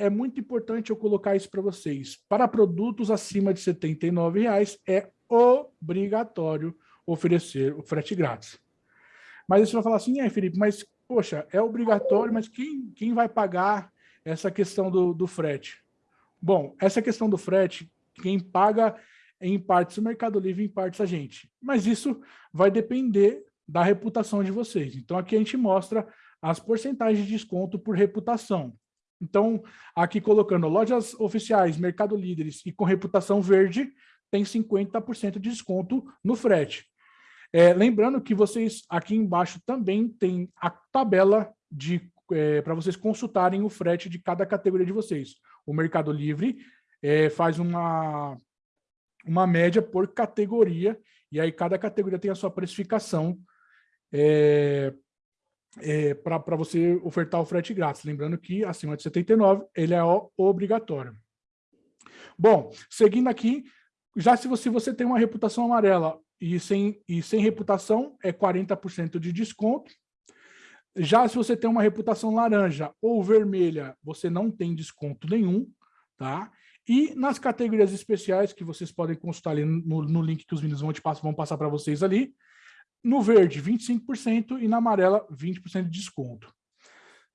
é muito importante eu colocar isso para vocês. Para produtos acima de R$ 79,00 é obrigatório oferecer o frete grátis. Mas você vai falar assim, é, Felipe, mas, poxa, é obrigatório, mas quem, quem vai pagar essa questão do, do frete? Bom, essa questão do frete, quem paga em partes o Mercado Livre, em partes a gente. Mas isso vai depender da reputação de vocês. Então, aqui a gente mostra as porcentagens de desconto por reputação. Então, aqui colocando lojas oficiais, Mercado Líderes e com reputação verde, tem 50% de desconto no frete. É, lembrando que vocês aqui embaixo também tem a tabela de é, para vocês consultarem o frete de cada categoria de vocês. O Mercado Livre é, faz uma, uma média por categoria, e aí cada categoria tem a sua precificação é, para você ofertar o frete grátis. Lembrando que acima de 79 ele é obrigatório. Bom, seguindo aqui, já se você, você tem uma reputação amarela e sem, e sem reputação é 40% de desconto. Já se você tem uma reputação laranja ou vermelha, você não tem desconto nenhum, tá? E nas categorias especiais, que vocês podem consultar ali no, no link que os meninos vão, te passar, vão passar para vocês ali, no verde, 25% e na amarela, 20% de desconto.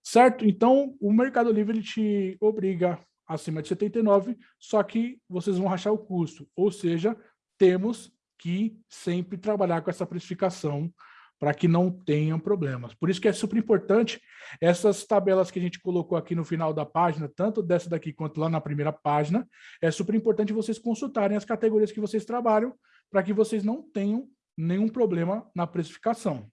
Certo? Então, o Mercado Livre ele te obriga acima de 79, só que vocês vão rachar o custo. Ou seja, temos que sempre trabalhar com essa precificação para que não tenham problemas. Por isso que é super importante essas tabelas que a gente colocou aqui no final da página, tanto dessa daqui quanto lá na primeira página, é super importante vocês consultarem as categorias que vocês trabalham para que vocês não tenham nenhum problema na precificação.